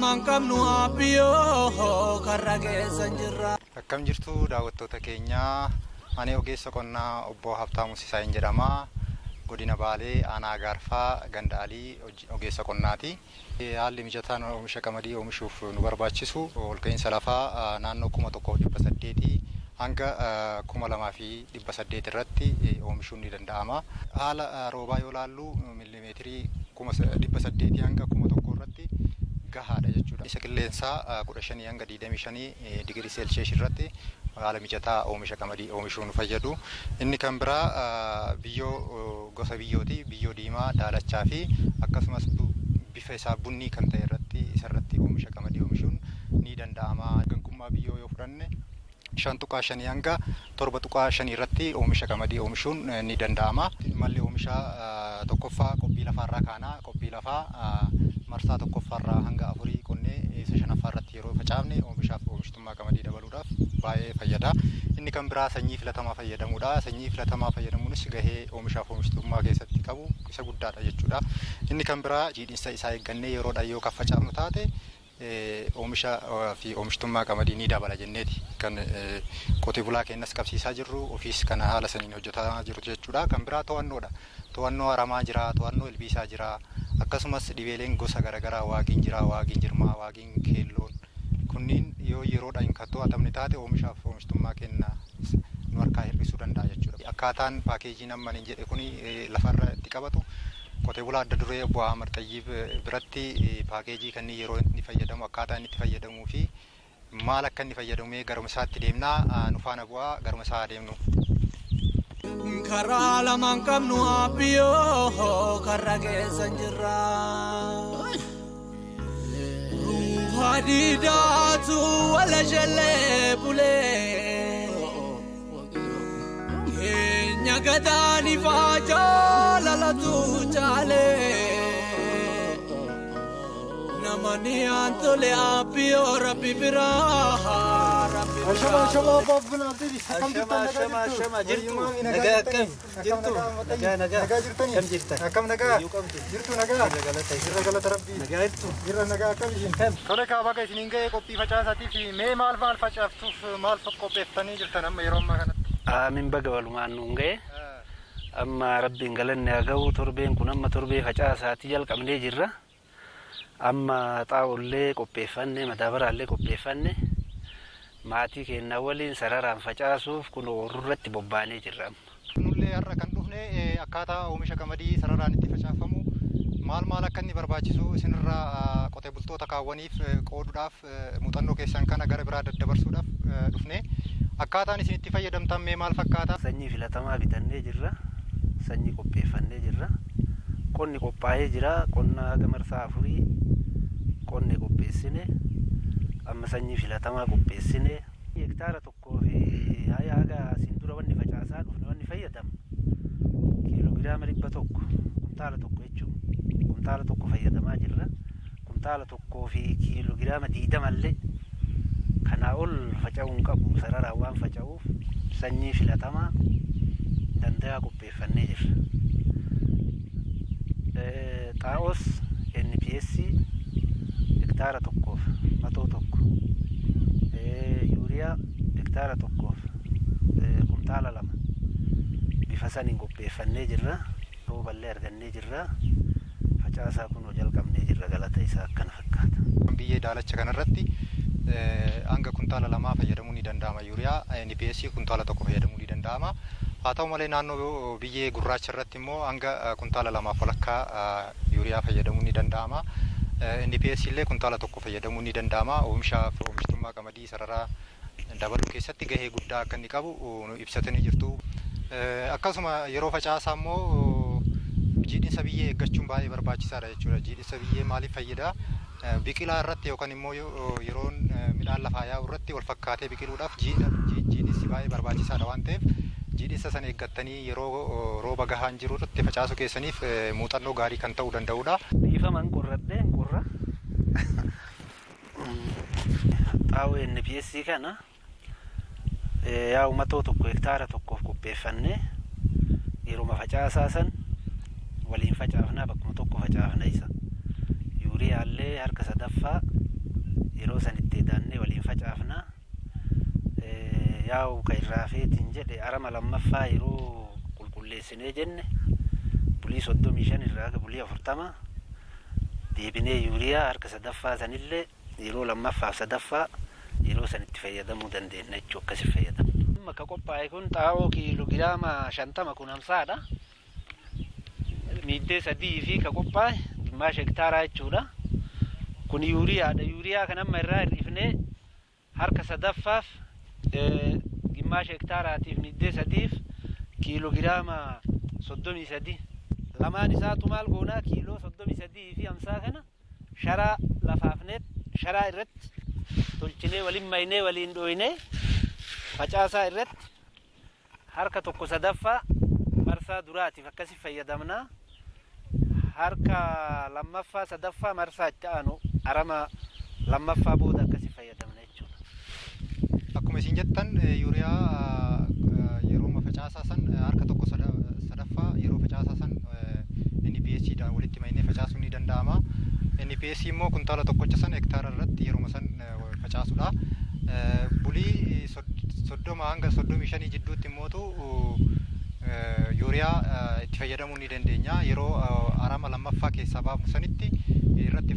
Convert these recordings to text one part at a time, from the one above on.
qabnu abbiyyoo karra keessan jirra. Akkam jirtu daawwattoota keenyaa ani ogeessa qonnaa obbo Habtaamuu Sisaayeen jedhama. Godina Baalee aanaa Gaarfaa Gandaalii ogeessa qonnaati. Haalli mijataan oomisha qamadii oomishuuf nu barbaachisu olka'iinsa lafaa naannoo kuma tokkoo dhibba saddeetii hanga kuma lamaa fi dhibba saddeet irratti oomishuun ni danda'ama. Haala roobaa yoo laallu miilimeetirii kuma dhibba saddeetii hanga kuma gahaadha jechuudha. Isa qilleensaa kudha shanii hanga digdamii shanii digirii seelsheesh irratti haala mijataa oomisha qamadii oomishuu nu fayyadu. Inni kan biraa biyyoo gosa biyyooti. Biyyoo diimaa, daalachaa fi akkasumas bifa isaa bunnii kan ta'e irratti isarratti oomisha qamadii oomishuun ni danda'ama. Ganqummaa biyyoo yoo fudhanne shan tuqaa shanii hanga torba tuqaa shanii irratti oomisha qamadii oomishuun ni danda'ama. Malli oomisha tokkoffaa qophii lafaarraa kaanaa qophii lafaa marsaa tokkoffaarraa hanga afurii qonnee isa shanaffaa irratti yeroo facaafne oomishaaf oomishtummaa qamadii dabaluudhaaf baay'ee fayyada. Inni kan biraa sanyii filatamaa fayyadamuudha. Sanyii filatamaa fayyadamuunis gahee oomishaaf oomishtummaa keessatti qabu isa guddaadha jechuudha. Inni kan biraa jiidhinsa isaa eeggannee yeroodhaan yoo kan facaafnu taate oomisha fi oomishtummaa qamadii ni dabala jenneeti kan qotee bulaa keenyas qabsiisaa jirru ofiis kana haala saniin hojjetaa jiru jechuudha. Kan biraa to'annoodha. To'annoo aramaa jira, to'annoo ilbiisaa jira, akkasumas dhibeeleen gosa garaagaraa waagiin jira, waagiin jirmaa, waagiin keelloon kunniin yoo yeroodhaan kan to'atamne taate oomishaaf oomishtummaa keenya nu harkaa hir'isuu danda'a jechuudha. Akkaataan paakeejiin amma hin jedhe kuni lafarra itti qabatu qotee bulaa adda duree obbo Ahmad Xayyib biratti paakeejii kan yeroo inni fayyadamu akkaataa inni itti fayyadamuu fi maal akka inni fayyadamee garuma isaatti deemnaa nu faana bu'aa garuma isaa adeemnu. Karaa lamaan qabnu abbiyyoo karra keessan jirra. Hadiidaatu wala jallee bulee. Keenya gadaanii faajaa lalatu ni antule apio rabbi biraha shama shama bab guna te di sakam ta shama shama shama naga kam jirtu naga naga naga jirtu ni kam jirtu kam naga naga naga la tai jirtu gala tarabbi naga naga kam jin kam kale ka ba kai ninga e kopi facha sati fi me mal mal facha tu mal fa kopi tani jirtu nam yero ma kana a min ba gawalu ma nu nge amma rabbi ngalen ne ga u torbe kunam ma torbe facha sati jal kam ne amma xaa'ollee qopheeffanne madaabaraallee qopheeffanne maatii keenya waliin sararaan facaasuuf kun oorrurratti bobbaanee jirra amma. Nullee har'a kan dhufne akkaataa oomisha qamadii sararaan itti facaafamu maal maal akka inni barbaachisu isinirraa qotee bultoota kaawwaniif qooduudhaaf muuxannoo keessan kana gara biraa daddabarsuudhaaf dhufne akkaataan isin itti fayyadamtan mee maal fakkaata? Sanyii filatamaa bitannee jirra. Sanyii qopheeffannee jirra. Qonni qophaa'ee jira. Qonna haga marsaa afurii qonne qopheessine. Amma sanyii filatamaa qopheessine. Hektaara tokkoo fi haya haga asiin dura wanni facaasaa dhufne wanni fayyadamu. Kiiloogiraama dhibba tokko kumtaala tokko jechuun kumtaala tokko fayyadamaa jirra. Kumtaala tokkoo fi kiiloogiraama diidamallee kanaa ol faca'uu hin qabu sararaan waan faca'uuf sanyii filatamaa danda'a qopheeffannee jirra. Xaa'os NPS hektaara tokkoof matoo tokko yuuriyaa hektaara tokkoof kumtaala lama bifa saniin qopheeffannee jirra rooballee argannee jirra facaasaa kun jalqabnee jirra galata isaa akkana fakkaata. Biyyee daalacha kanarratti hanga kuntaala lamaa fayyadamuu ni danda'ama yuuriyaa NPS kuntaala tokko fayyadamuu ni danda'ama. Haa ta'u malee naannoo biyyee gurraacha irratti immoo hanga kuntaala lamaaf walakkaa yuuriyaa fayyadamuu ni danda'ama. NPS illee kuntaala tokko fayyadamuu ni danda'ama. Oomishaa fi oomishtummaa qamadii sararaa dabaluu keessatti gahee guddaa akka inni qabu ibsatanii jirtu. Akkasuma yeroo facaasaa immoo jiidhinsa biyyee eeggachuun baay'ee barbaachisaadha jechuudha. Jiidhinsa biyyee maaliif fayyada? Biqilaa irratti yookaan immoo yeroon midhaan lafaa yaa'u irratti wal fakkaatee biqiluudhaaf jiidhinsi baay'ee barbaachisaadha waan ta'eef jiidhinsa sana eeggattanii yeroo rooba gahaan jiru irratti facaasuu keessaniif muuxannoo gaarii kan ta'uu danda'udha. Dhiifaman qorradhee qorra. Xaa'oo NPS kana yaa uumatoo tokko hektaara tokkoof qopheeffannee yeruma facaasaa san waliin facaafnaa bakkuma tokko facaafna isa. Yuuriyaallee harka sadaffaa yeroo san itti edaannee waliin facaafna yaa'u ka irraa feetiin jedhe arama lammaffaa yeroo qulqulleessinee jenne bulii soddomii shan irraa aga bulii afurtama deebinee yuuriyaa harka sadaffaa sanillee yeroo lammaffaaf sadaffaa yeroo san itti fayyadamuu dandeenya jechuu akkasi fayyadamna. Amma ka qophaa'e kun xaa'oo kiiloogiraama shantama kun hamsaadha. Miiddee sadii fi ka qophaa'e gimmaasha hektaaraa jechuudha. كن يوريا ده يوريا كان اما الرا الرفنه هركا سدفف جماش هكتار اتيف ني دي سديف كيلو جرام صدومي سدي لما نسات مال غونا كيلو صدومي سدي في امسا هنا شرا لفافنت شرا رت تولچني ولين ماينه ولين دوينه فچاسا رت هركا توكو سدفا مرسا دراتي فكسي فيدمنا في harka lammaffaa sadaffaa marsaa itti aanu arama lammaffaa booda akkasi fayyadamna jechuudha. Akkuma isin jettan yuuriyaa yeroo facaasaa san harka tokko sadaffaa yeroo facaasaa san NPS dhaan walitti maynee facaasuun ni danda'ama. NPS immoo kuntaala tokkocha san hektaara irratti yeroo san facaasudha. Bulii soddoma hanga soddomii shanii jidduutti immootu yuuriyaa itti fayyadamuu ni dandeenya. Yeroo arama lammaffaa keessaa baafnu sanitti irratti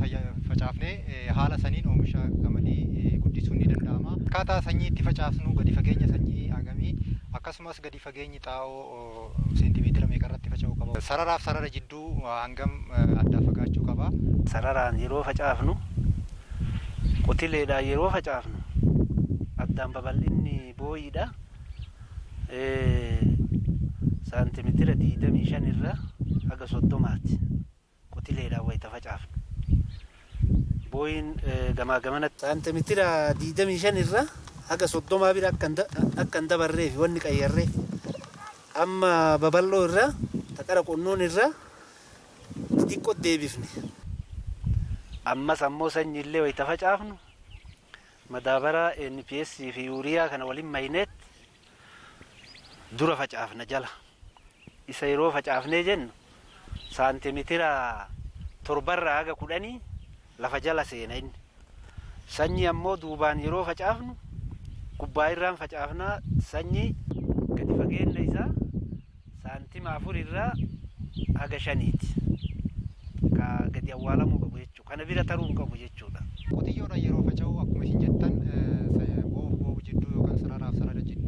facaafnee haala saniin oomisha qamadii guddisuun ni danda'ama. Akkaataa sanyii itti facaasnu gadi fageenya sanyii hagamii akkasumas gadi fageenyi xaa'oo seentimeetira meeqa irratti faca'uu qaba. Sararaaf sarara jidduu hangam addaa fagaachuu qaba. Sararaan yeroo facaafnu qotileedhaan yeroo facaafnu addaan babal'inni booyiidha. سانتيمتر دي دمي شنيرة حاجة صدمات قتيلة لا ويتا فجعف بوين جما جمانة سانتيمتر دي دمي شنيرة حاجة صدمة بيرا كندا كندا بري في ونك أيرة أما ببلو الرا تكارك النون الرا تدي كود دي بيفني أما سمو سنجلة ويتا فجعفنو مدابرة NPS في يوريا كان ولي ماينت دورة فجعفنا جلها Isa yeroo facaafnee jennu saantimeetira torbarraa haga kudhanii lafa jala seena inni. Sanyii ammoo duubaan yeroo facaafnu gubbaa irraan facaafnaa sanyii gadi fageenya isaa saantima afur irraa haga shaniiti. Ka gadi awwaalamuu qabu jechuudha. Kana bira taruu hin qabu jechuudha. Qotiyyoodhaan yeroo faca'u akkuma isin jettan boobu boobu jidduu yookaan sararaaf sarara jidduu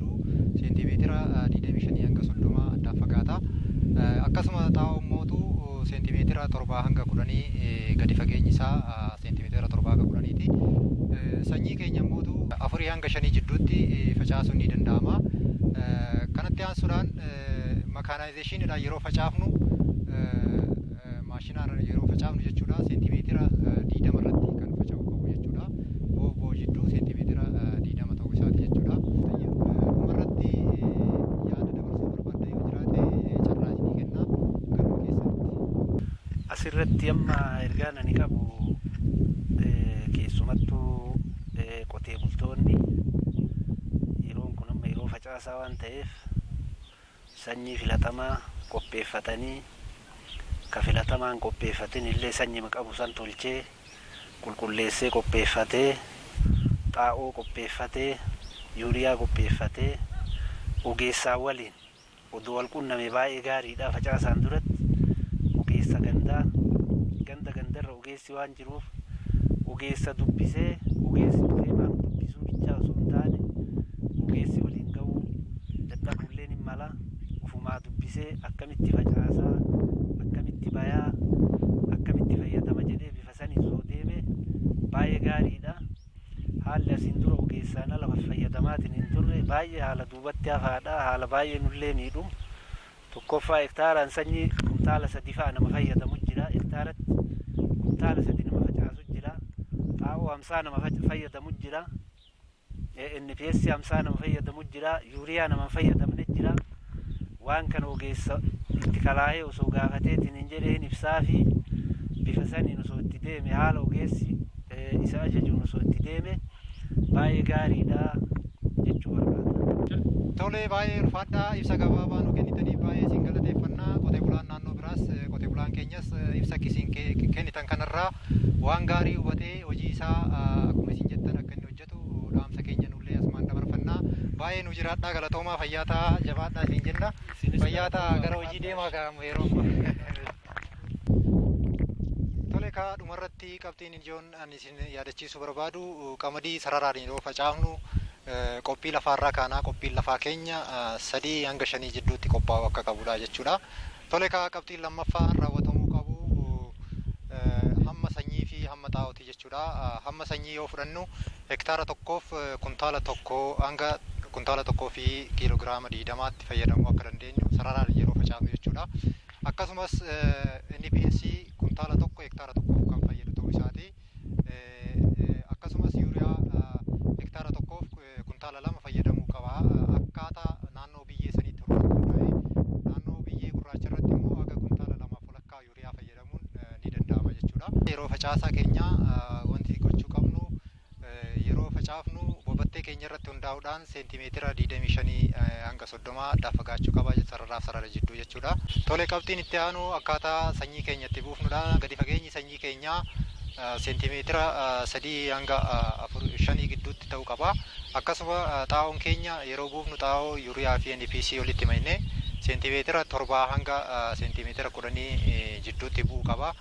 seentimeetira torbaa hanga kudhanii gadi fageenyi isaa seentimeetira torbaa hanga kudhaniiti. Sanyii keenya mootu afurii hanga shanii jidduutti facaasuun ni danda'ama. Kanatti aansuudhaan makaanaayizeeshiniidhaan yeroo facaafnu maashinaan yeroo facaafnu jechuudha Asirratti amma ergaan ani qabu keessumattuu qotee bultoonni yeroon kun amma yeroo facaasaa waan ta'eef sanyii filatamaa qopheeffatanii ka filatamaan qopheeffatin illee sanyii qabu san tolchee qulqulleessee qopheeffatee xaa'oo qopheeffatee yuuriyaa qopheeffatee ogeessaa waliin oduu wal qunname baay'ee gaariidha facaasaan duratti ogeessa gandaa ogeessi waan jiruuf ogeessa dubbisee ogeessi dhufee maal dubbisuu bichaa osoo hin taane ogeessi waliin ga'uu dadhabulleen hin mala ufumaa dubbisee akkamitti facaasaa akkamitti bayaa akkamitti fayyadama jedhee bifa saniin soo deeme baay'ee gaariidha. Haalli asiin dura ogeessaan ala fayyadamaatiin hin turre baay'ee haala duubatti hafaadha haala baay'ee nullee miidhu. Tokkoffaa hektaaraan sanyii kumtaala sadi fa'a nama fayyadamu jira hektaaratti kumtaala sadi nama facaasu jira xaa'oo hamsaa nama fayyadamu jira NPS hamsaa nama fayyadamu jira yuuriyaa nama fayyadamne jira waan kana ogeessa itti kalaahee osoo gaafateetiin hin jedheen ibsaa fi bifa saniin osoo itti deeme haala ogeessi isa jechuu barbaada. Tole baay'ee ulfaadhaa ibsa gabaabaa nu kennitanii baay'ee isin galateeffannaa qotee bulaan naannoo biraas qotee bulaan keenyas ibsa isin kennitan kanarraa waan gaarii hubatee hojii isaa akkuma isin jettan akka inni hojjetu dhaamsa keenya nullee asumaan dabarfannaa baay'ee nu jiraadhaa galatoomaa fayyaa ta'aa jabaadhaa isin jenna fayyaa ta'aa gara hojii deemaa ga'amu yeroo Tole kaa dhumarratti qabxiin ijoon ani isin yaadachiisuu barbaadu qamadii sararaan yeroo facaafnu qophii lafaarraa kaanaa qophiin lafaa keenya sadii hanga shanii jidduutti qophaa'u akka qabudha jechuudha. Tole kaa qabxiin lammaffaa raawwatamuu qabu hamma sanyii fi hamma xaa'ooti jechuudha. Hamma sanyii yoo fudhannu hektaara tokkoof kuntaala tokko hanga kuntaala tokkoo fi kiiloogiraama diidamaatti fayyadamuu akka dandeenyu sararaan yeroo facaafnu jechuudha. Akkasumas NPS kuntaala tokko hektaara tokkoof kan fayyadu ta'uu isaati. Akkasumas yuuriyaa hektaara tokkoof kuntaala lama fayyadamuu qaba. Akkaataa naannoo biyyee saniitti hundaa'e naannoo biyyee gurraacha irratti immoo haga kuntaala lamaaf walakkaa yuuriyaa fayyadamuun ni danda'ama jechuudha. Yeroo facaasaa keenya wanti gochuu qabnu yeroo facaafnu bobattee keenya irratti hundaa'uudhaan seentimeetira 25 hanga 30 addaa fagaachuu qaba sararaaf sarara jidduu jechuudha. Tole qabxiin itti aanu akkaataa sanyii keenya itti buufnudha. Gadi fageenyi sanyii keenyaa seentimeetira sadii hanga afur shanii gidduutti ta'uu qaba. Akkasuma xaa'oon keenya yeroo buufnu xaa'oo yuuriyaa fi NPC walitti maynee seentimeetira torbaa hanga seentimeetira kudhanii jidduutti bu'uu qaba.